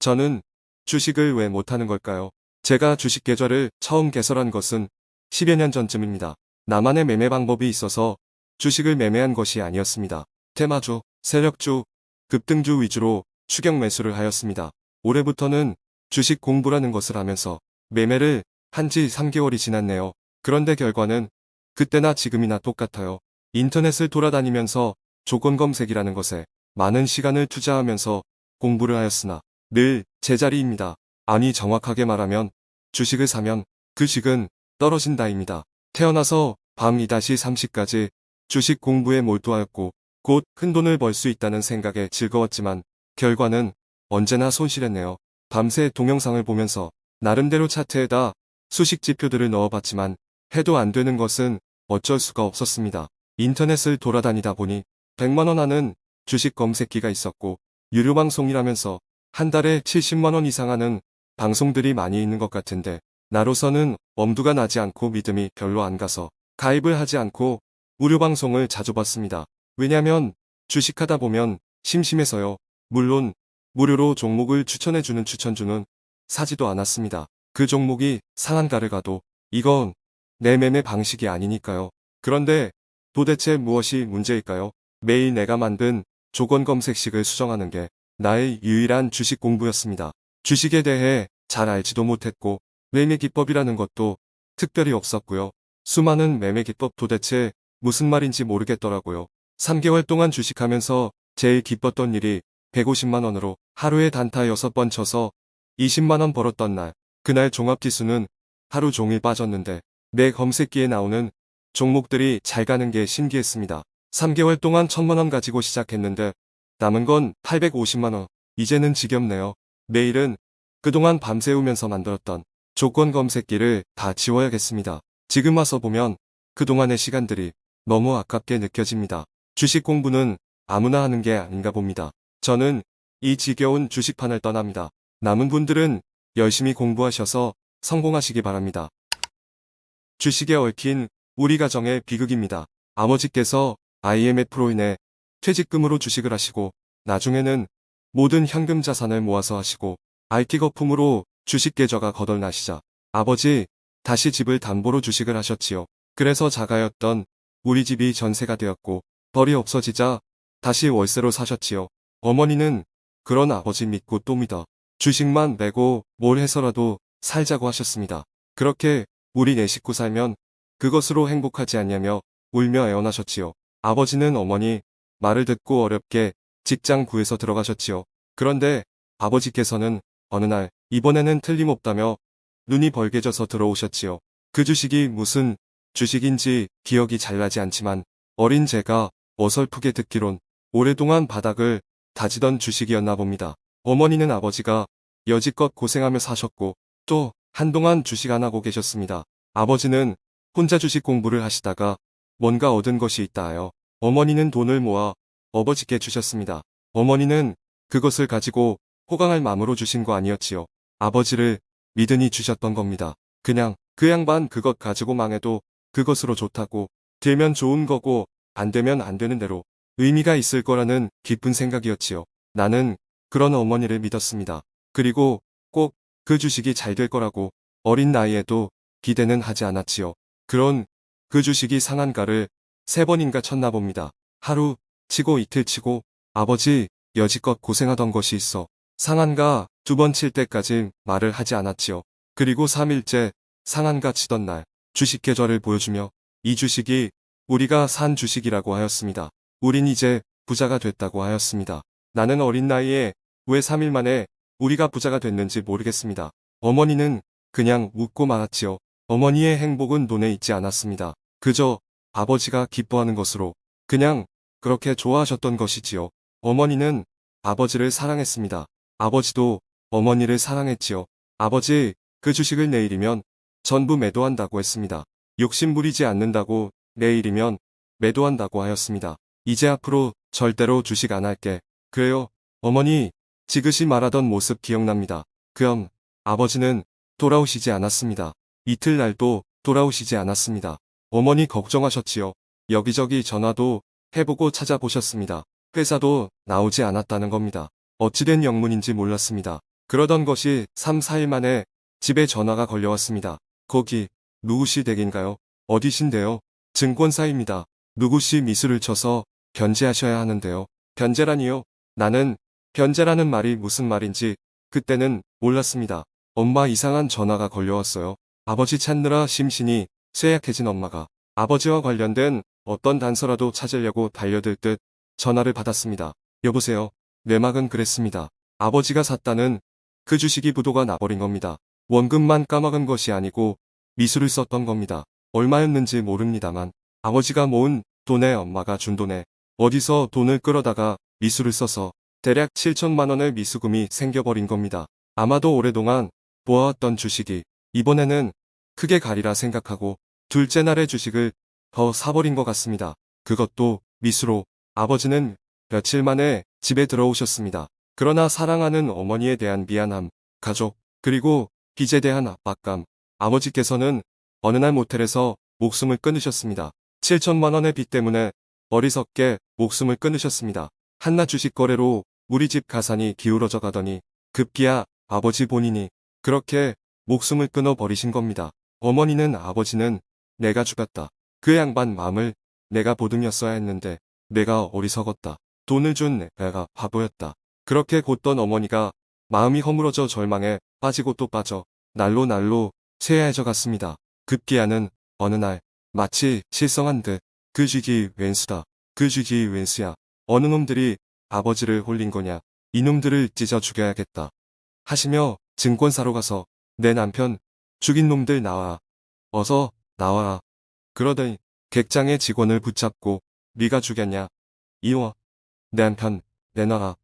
저는 주식을 왜 못하는 걸까요? 제가 주식 계좌를 처음 개설한 것은 10여 년 전쯤입니다. 나만의 매매 방법이 있어서 주식을 매매한 것이 아니었습니다. 테마주, 세력주, 급등주 위주로 추격 매수를 하였습니다. 올해부터는 주식 공부라는 것을 하면서 매매를 한 지 3개월이 지났네요. 그런데 결과는 그때나 지금이나 똑같아요. 인터넷을 돌아다니면서 조건 검색이라는 것에 많은 시간을 투자하면서 공부를 하였으나 늘 제자리입니다. 아니 정확하게 말하면 주식을 사면 그 주식은 떨어진다입니다. 태어나서 밤 2-30까지 주식 공부에 몰두하였고 곧 큰돈을 벌 수 있다는 생각에 즐거웠지만 결과는 언제나 손실했네요. 밤새 동영상을 보면서 나름대로 차트에다 수식 지표들을 넣어봤지만 해도 안 되는 것은 어쩔 수가 없었습니다. 인터넷을 돌아다니다 보니 100만원 하는 주식 검색기가 있었고 유료 방송이라면서 한 달에 70만원 이상 하는 방송들이 많이 있는 것 같은데 나로서는 엄두가 나지 않고 믿음이 별로 안 가서 가입을 하지 않고 무료 방송을 자주 봤습니다. 왜냐면 주식하다 보면 심심해서요. 물론 무료로 종목을 추천해주는 추천주는 사지도 않았습니다. 그 종목이 상한가를 가도 이건 내 매매 방식이 아니니까요. 그런데 도대체 무엇이 문제일까요? 매일 내가 만든 조건 검색식을 수정하는 게 나의 유일한 주식 공부였습니다. 주식에 대해 잘 알지도 못했고 매매 기법이라는 것도 특별히 없었고요. 수많은 매매 기법 도대체 무슨 말인지 모르겠더라고요. 3개월 동안 주식하면서 제일 기뻤던 일이 150만원으로 하루에 단타 6번 쳐서 20만원 벌었던 날. 그날 종합지수는 하루 종일 빠졌는데 내 검색기에 나오는 종목들이 잘 가는 게 신기했습니다. 3개월 동안 1000만원 가지고 시작했는데 남은 건 850만원. 이제는 지겹네요. 내일은 그동안 밤새우면서 만들었던 조건 검색기를 다 지워야겠습니다. 지금 와서 보면 그동안의 시간들이 너무 아깝게 느껴집니다. 주식 공부는 아무나 하는 게 아닌가 봅니다. 저는 이 지겨운 주식판을 떠납니다. 남은 분들은 열심히 공부하셔서 성공하시기 바랍니다. 주식에 얽힌 우리 가정의 비극입니다. 아버지께서 IMF로 인해 퇴직금으로 주식을 하시고 나중에는 모든 현금 자산을 모아서 하시고 IT 거품으로 주식 계좌가 거덜나시자 아버지 다시 집을 담보로 주식을 하셨지요. 그래서 자가였던 우리 집이 전세가 되었고 벌이 없어지자 다시 월세로 사셨지요. 어머니는 그런 아버지 믿고 또 믿어 주식만 내고 뭘 해서라도 살자고 하셨습니다. 그렇게 우리 네 식구 살면 그것으로 행복하지 않냐며 울며 애원하셨지요. 아버지는 어머니 말을 듣고 어렵게 직장 구해서 들어가셨지요. 그런데 아버지께서는 어느 날 이번에는 틀림없다며 눈이 벌개져서 들어오셨지요. 그 주식이 무슨 주식인지 기억이 잘 나지 않지만 어린 제가 어설프게 듣기론 오랫동안 바닥을 다지던 주식이었나 봅니다. 어머니는 아버지가 여지껏 고생하며 사셨고 또 한동안 주식 안 하고 계셨습니다. 아버지는 혼자 주식 공부를 하시다가 뭔가 얻은 것이 있다 하여 어머니는 돈을 모아 아버지께 주셨습니다. 어머니는 그것을 가지고 호강할 마음으로 주신 거 아니었지요. 아버지를 믿으니 주셨던 겁니다. 그냥 그 양반 그것 가지고 망해도 그것으로 좋다고 되면 좋은 거고 안 되면 안 되는 대로 의미가 있을 거라는 깊은 생각이었지요. 나는 그런 어머니를 믿었습니다. 그리고 꼭 그 주식이 잘 될 거라고 어린 나이에도 기대는 하지 않았지요. 그런 그 주식이 상한가를 세 번인가 쳤나 봅니다. 하루 치고 이틀 치고 아버지 여지껏 고생하던 것이 있어 상한가 두 번 칠 때까지 말을 하지 않았지요. 그리고 3일째 상한가 치던 날 주식 계좌를 보여주며 이 주식이 우리가 산 주식이라고 하였습니다. 우린 이제 부자가 됐다고 하였습니다. 나는 어린 나이에 왜 3일 만에 우리가 부자가 됐는지 모르겠습니다. 어머니는 그냥 웃고 말았지요. 어머니의 행복은 돈에 있지 않았습니다. 그저 아버지가 기뻐하는 것으로 그냥 그렇게 좋아하셨던 것이지요. 어머니는 아버지를 사랑했습니다. 아버지도 어머니를 사랑했지요. 아버지, 그 주식을 내일이면 전부 매도한다고 했습니다. 욕심 부리지 않는다고 내일이면 매도한다고 하였습니다. 이제 앞으로 절대로 주식 안 할게. 그래요. 어머니, 지그시 말하던 모습 기억납니다. 그럼 아버지는 돌아오시지 않았습니다. 이틀날도 돌아오시지 않았습니다. 어머니 걱정하셨지요. 여기저기 전화도 해보고 찾아보셨습니다. 회사도 나오지 않았다는 겁니다. 어찌된 영문인지 몰랐습니다. 그러던 것이 3, 4일 만에 집에 전화가 걸려왔습니다. 거기 누구시 댁인가요? 어디신데요? 증권사입니다. 누구시 미술을 쳐서 변제하셔야 하는데요. 변제라니요? 나는 변제라는 말이 무슨 말인지 그때는 몰랐습니다. 엄마 이상한 전화가 걸려왔어요. 아버지 찾느라 심신이 쇠약해진 엄마가 아버지와 관련된 어떤 단서라도 찾으려고 달려들 듯 전화를 받았습니다. 여보세요. 내막은 그랬습니다. 아버지가 샀다는 그 주식이 부도가 나버린 겁니다. 원금만 까먹은 것이 아니고 미술을 썼던 겁니다. 얼마였는지 모릅니다만 아버지가 모은 돈에 엄마가 준 돈에 어디서 돈을 끌어다가 미술을 써서 대략 7천만 원의 미수금이 생겨버린 겁니다. 아마도 오랫동안 모아왔던 주식이 이번에는 크게 가리라 생각하고 둘째 날의 주식을 더 사버린 것 같습니다. 그것도 미수로 아버지는 며칠 만에 집에 들어오셨습니다. 그러나 사랑하는 어머니에 대한 미안함, 가족, 그리고 빚에 대한 압박감, 아버지께서는 어느 날 모텔에서 목숨을 끊으셨습니다. 7천만 원의 빚 때문에 어리석게 목숨을 끊으셨습니다. 한낱 주식 거래로 우리 집 가산이 기울어져 가더니 급기야 아버지 본인이 그렇게 목숨을 끊어 버리신 겁니다. 어머니는 아버지는 내가 죽였다. 그 양반 마음을 내가 보듬였어야 했는데 내가 어리석었다. 돈을 준 내가 바보였다. 그렇게 곧던 어머니가 마음이 허물어져 절망에 빠지고 또 빠져 날로 날로 쇠해져 갔습니다. 급기야는 어느 날 마치 실성한 듯 그 쥐기 웬수다. 그 쥐기 웬수야. 어느 놈들이 아버지를 홀린 거냐. 이놈들을 찢어 죽여야겠다. 하시며 증권사로 가서 내 남편 죽인 놈들 나와. 어서 나와라. 그러더니 객장의 직원을 붙잡고 네가 죽였냐. 이워. 내 남편 내놔라.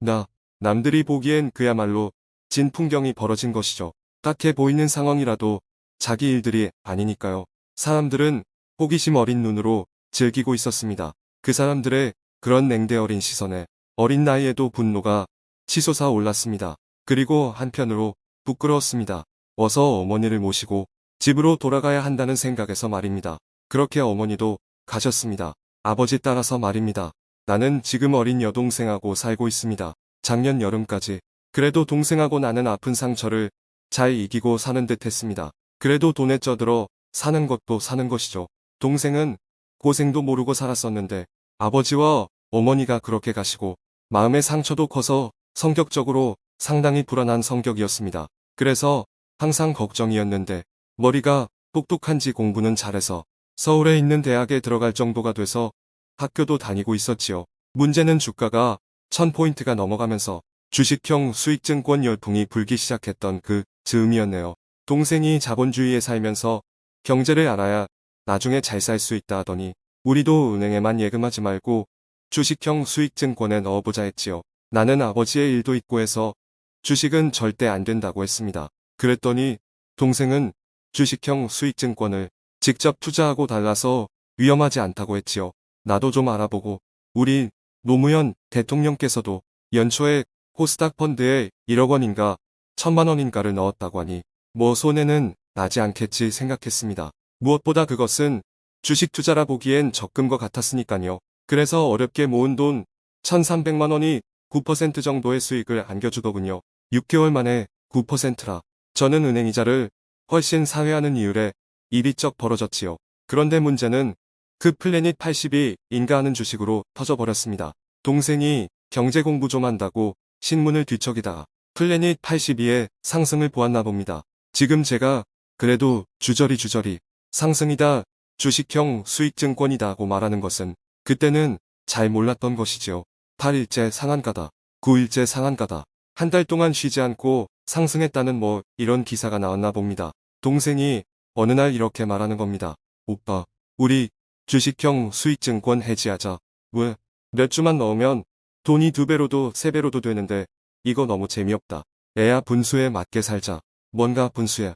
나 남들이 보기엔 그야말로 진 풍경이 벌어진 것이죠. 딱해 보이는 상황이라도 자기 일들이 아니니까요. 사람들은 호기심 어린 눈으로 즐기고 있었습니다. 그 사람들의 그런 냉대 어린 시선에 어린 나이에도 분노가 치솟아 올랐습니다. 그리고 한편으로 부끄러웠습니다. 어서 어머니를 모시고 집으로 돌아가야 한다는 생각에서 말입니다. 그렇게 어머니도 가셨습니다. 아버지 따라서 말입니다. 나는 지금 어린 여동생하고 살고 있습니다. 작년 여름까지. 그래도 동생하고 나는 아픈 상처를 잘 이기고 사는 듯 했습니다. 그래도 돈에 쪄들어 사는 것도 사는 것이죠. 동생은 고생도 모르고 살았었는데 아버지와 어머니가 그렇게 가시고 마음의 상처도 커서 성격적으로 상당히 불안한 성격이었습니다. 그래서 항상 걱정이었는데 머리가 똑똑한지 공부는 잘해서 서울에 있는 대학에 들어갈 정도가 돼서 학교도 다니고 있었지요. 문제는 주가가 1000포인트가 넘어가면서 주식형 수익증권 열풍이 불기 시작했던 그 즈음이었네요. 동생이 자본주의에 살면서 경제를 알아야 나중에 잘 살 수 있다 하더니 우리도 은행에만 예금하지 말고 주식형 수익증권에 넣어보자 했지요. 나는 아버지의 일도 있고 해서 주식은 절대 안 된다고 했습니다. 그랬더니 동생은 주식형 수익증권을 직접 투자하고 달라서 위험하지 않다고 했지요. 나도 좀 알아보고 우리 노무현 대통령께서도 연초에 코스닥 펀드에 1억 원인가 천만 원인가를 넣었다고 하니 뭐 손해는 나지 않겠지 생각했습니다. 무엇보다 그것은 주식 투자라 보기엔 적금 것 같았으니까요. 그래서 어렵게 모은 돈 1300만 원이 9% 정도의 수익을 안겨주더군요. 6개월 만에 9%라. 저는 은행 이자를 훨씬 사회하는 이율에 입이 쩍 벌어졌지요. 그런데 문제는 그 플래닛 80이 인가하는 주식으로 터져버렸습니다. 동생이 경제 공부 좀 한다고 신문을 뒤척이다가 플래닛 82의 상승을 보았나 봅니다. 지금 제가 그래도 주저리 주저리 상승이다 주식형 수익증권이다 고 말하는 것은 그때는 잘 몰랐던 것이지요. 8일째 상한가다. 9일째 상한가다. 한 달 동안 쉬지 않고 상승했다는 뭐 이런 기사가 나왔나 봅니다. 동생이 어느 날 이렇게 말하는 겁니다. 오빠, 우리 주식형 수익증권 해지하자. 왜? 몇 주만 넣으면 돈이 두 배로도 세 배로도 되는데 이거 너무 재미없다. 애야 분수에 맞게 살자. 뭔가 분수야.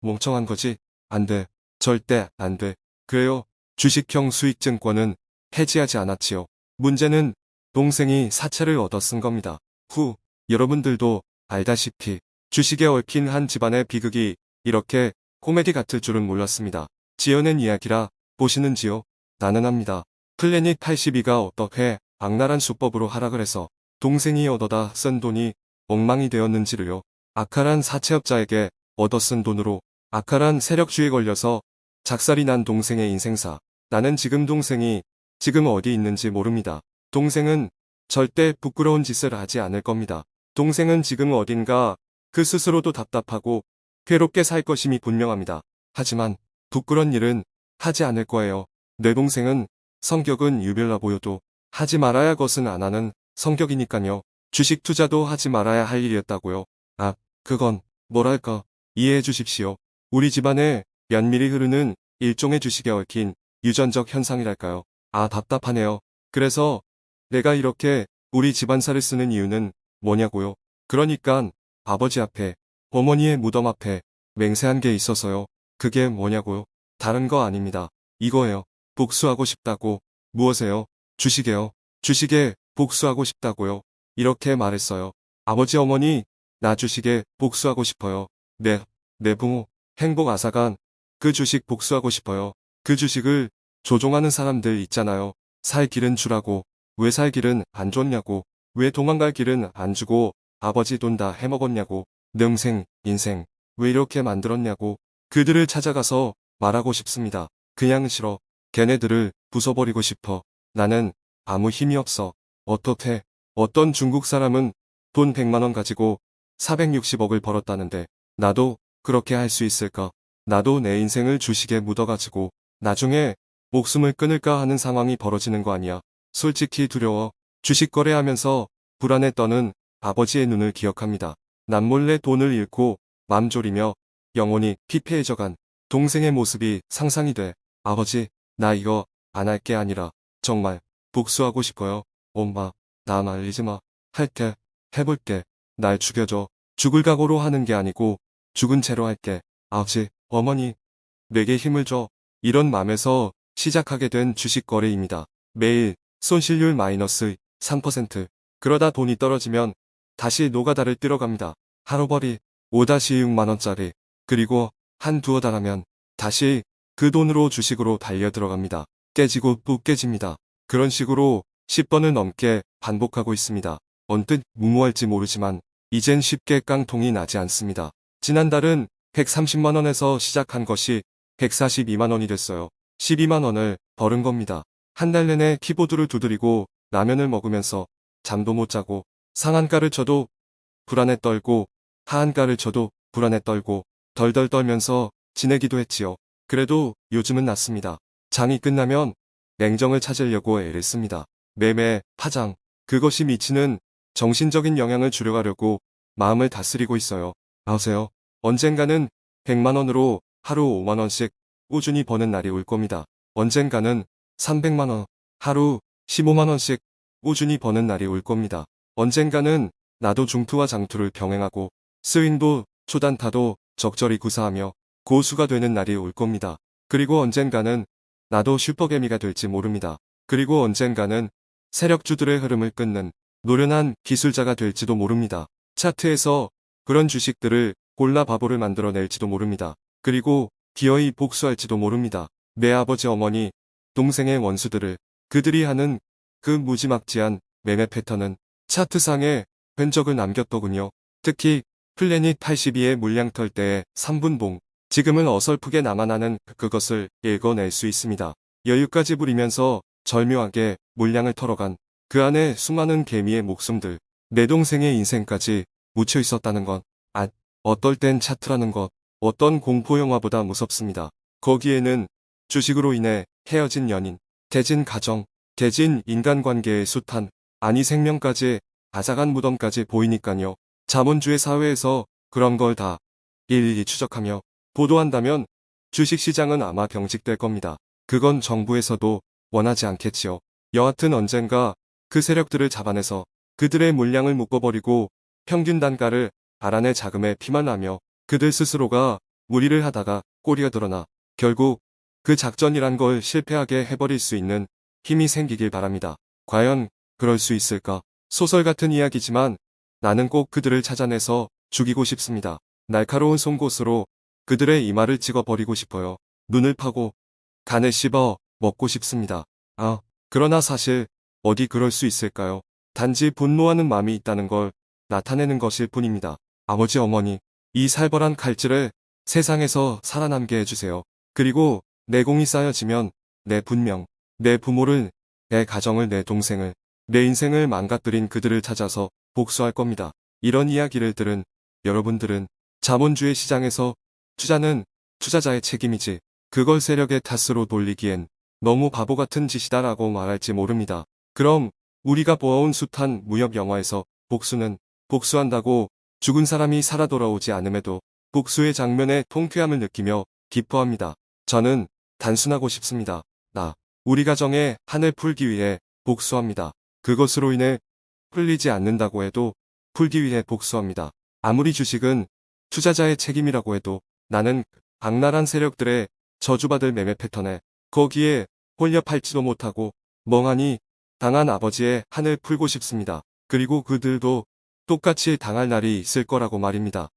멍청한 거지? 안 돼. 절대 안 돼. 그래요. 주식형 수익증권은 해지하지 않았지요. 문제는 동생이 사채를 얻어 쓴 겁니다. 후, 여러분들도 알다시피 주식에 얽힌 한 집안의 비극이 이렇게 코미디 같을 줄은 몰랐습니다. 지어낸 이야기라 보시는지요? 나는 합니다. 플래닛 82가 어떻게 악랄한 수법으로 하락을 해서 동생이 얻어다 쓴 돈이 엉망이 되었는지를요. 악랄한 사채업자에게 얻어 쓴 돈으로 악랄한 세력주의에 걸려서 작살이 난 동생의 인생사. 나는 지금 동생이 지금 어디 있는지 모릅니다. 동생은 절대 부끄러운 짓을 하지 않을 겁니다. 동생은 지금 어딘가 그 스스로도 답답하고 괴롭게 살 것임이 분명합니다. 하지만 부끄러운 일은 하지 않을 거예요. 내 동생은 성격은 유별나 보여도 하지 말아야 것은 안 하는 성격이니까요. 주식 투자도 하지 말아야 할 일이었다고요. 아, 그건 뭐랄까 이해해 주십시오. 우리 집안에 면밀히 흐르는 일종의 주식에 얽힌 유전적 현상이랄까요. 아 답답하네요. 그래서 내가 이렇게 우리 집안사를 쓰는 이유는 뭐냐고요. 그러니깐 아버지 앞에 어머니의 무덤 앞에 맹세한 게 있어서요. 그게 뭐냐고요. 다른 거 아닙니다. 이거예요. 복수하고 싶다고. 무엇에요? 주식에요. 주식에 복수하고 싶다고요. 이렇게 말했어요. 아버지 어머니 나 주식에 복수하고 싶어요. 네, 내 부모 행복 아사간 그 주식 복수하고 싶어요. 그 주식을 조종하는 사람들 있잖아요. 살 길은 주라고 왜 살 길은 안 줬냐고 왜 도망갈 길은 안 주고 아버지 돈 다 해먹었냐고 능생 인생 왜 이렇게 만들었냐고 그들을 찾아가서 말하고 싶습니다. 그냥 싫어. 걔네들을 부숴버리고 싶어. 나는 아무 힘이 없어. 어떻게 어떤 중국 사람은 돈 100만원 가지고 460억을 벌었다는데 나도 그렇게 할 수 있을까? 나도 내 인생을 주식에 묻어가지고 나중에 목숨을 끊을까 하는 상황이 벌어지는 거 아니야. 솔직히 두려워. 주식 거래하면서 불안에 떠는 아버지의 눈을 기억합니다. 남몰래 돈을 잃고 맘 졸이며 영혼이 피폐해져간 동생의 모습이 상상이 돼. 아버지, 나 이거 안 할 게 아니라 정말 복수하고 싶어요. 엄마, 나 말리지 마. 할게. 해볼게. 날 죽여줘. 죽을 각오로 하는 게 아니고 죽은 채로 할게. 아버지, 어머니, 내게 힘을 줘. 이런 맘에서 시작하게 된 주식 거래입니다. 매일 손실률 마이너스 3%. 그러다 돈이 떨어지면 다시 노가다를 뛰러 갑니다. 하루벌이 5-6만원짜리. 그리고 한 두어 달 하면 다시 그 돈으로 주식으로 달려 들어갑니다. 깨지고 또 깨집니다. 그런 식으로 10번을 넘게 반복하고 있습니다. 언뜻 무모할지 모르지만 이젠 쉽게 깡통이 나지 않습니다. 지난달은 130만원에서 시작한 것이 142만원이 됐어요. 12만원을 벌은 겁니다. 한 달 내내 키보드를 두드리고 라면을 먹으면서 잠도 못 자고 상한가를 쳐도 불안에 떨고 하한가를 쳐도 불안에 떨고 덜덜 떨면서 지내기도 했지요. 그래도 요즘은 낫습니다. 장이 끝나면 냉정을 찾으려고 애를 씁니다. 매매, 파장, 그것이 미치는 정신적인 영향을 줄여가려고 마음을 다스리고 있어요. 아세요? 언젠가는 100만원으로 하루 5만원씩 꾸준히 버는 날이 올 겁니다. 언젠가는 300만원, 하루 15만원씩 꾸준히 버는 날이 올 겁니다. 언젠가는 나도 중투와 장투를 병행하고 스윙도 초단타도 적절히 구사하며 고수가 되는 날이 올 겁니다. 그리고 언젠가는 나도 슈퍼개미가 될지 모릅니다. 그리고 언젠가는 세력주들의 흐름을 끊는 노련한 기술자가 될지도 모릅니다. 차트에서 그런 주식들을 골라 바보를 만들어낼지도 모릅니다. 그리고 기어이 복수할지도 모릅니다. 내 아버지 어머니, 동생의 원수들을 그들이 하는 그 무지막지한 매매 패턴은 차트상에 흔적을 남겼더군요. 특히 플래닛 82의 물량 털 때의 3분봉, 지금은 어설프게 남아나는 그것을 읽어낼 수 있습니다. 여유까지 부리면서 절묘하게 물량을 털어간 그 안에 수많은 개미의 목숨들, 내 동생의 인생까지 묻혀 있었다는 것. 아, 어떨 땐 차트라는 것, 어떤 공포영화보다 무섭습니다. 거기에는 주식으로 인해 헤어진 연인, 대진 가정, 대진 인간관계의 숱한, 아니 생명까지 아작한 무덤까지 보이니까요. 자본주의 사회에서 그런 걸 다 일일이 추적하며 보도한다면 주식시장은 아마 경직될 겁니다. 그건 정부에서도 원하지 않겠지요. 여하튼 언젠가 그 세력들을 잡아내서 그들의 물량을 묶어버리고 평균 단가를 알아내 자금에 피만 하며 그들 스스로가 무리를 하다가 꼬리가 드러나 결국 그 작전이란 걸 실패하게 해버릴 수 있는 힘이 생기길 바랍니다. 과연 그럴 수 있을까? 소설 같은 이야기지만 나는 꼭 그들을 찾아내서 죽이고 싶습니다. 날카로운 송곳으로 그들의 이마를 찍어버리고 싶어요. 눈을 파고 간을 씹어 먹고 싶습니다. 아, 그러나 사실 어디 그럴 수 있을까요? 단지 분노하는 마음이 있다는 걸 나타내는 것일 뿐입니다. 아버지 어머니, 이 살벌한 칼질을 세상에서 살아남게 해주세요. 그리고 내공이 쌓여지면 내 분명, 내 부모를, 내 가정을, 내 동생을, 내 인생을 망가뜨린 그들을 찾아서 복수할 겁니다. 이런 이야기를 들은 여러분들은 자본주의 시장에서 투자는 투자자의 책임이지 그걸 세력의 탓으로 돌리기엔 너무 바보 같은 짓이다라고 말할지 모릅니다. 그럼 우리가 보아온 숱한 무협 영화에서 복수는 복수한다고 죽은 사람이 살아 돌아오지 않음에도 복수의 장면에 통쾌함을 느끼며 기뻐합니다. 저는 단순하고 싶습니다. 나, 우리 가정의 한을 풀기 위해 복수합니다. 그것으로 인해 풀리지 않는다고 해도 풀기 위해 복수합니다. 아무리 주식은 투자자의 책임이라고 해도 나는 악랄한 세력들의 저주받을 매매 패턴에 거기에 팔지도 못하고 멍하니 당한 아버지의 한을 풀고 싶습니다. 그리고 그들도 똑같이 당할 날이 있을 거라고 말입니다.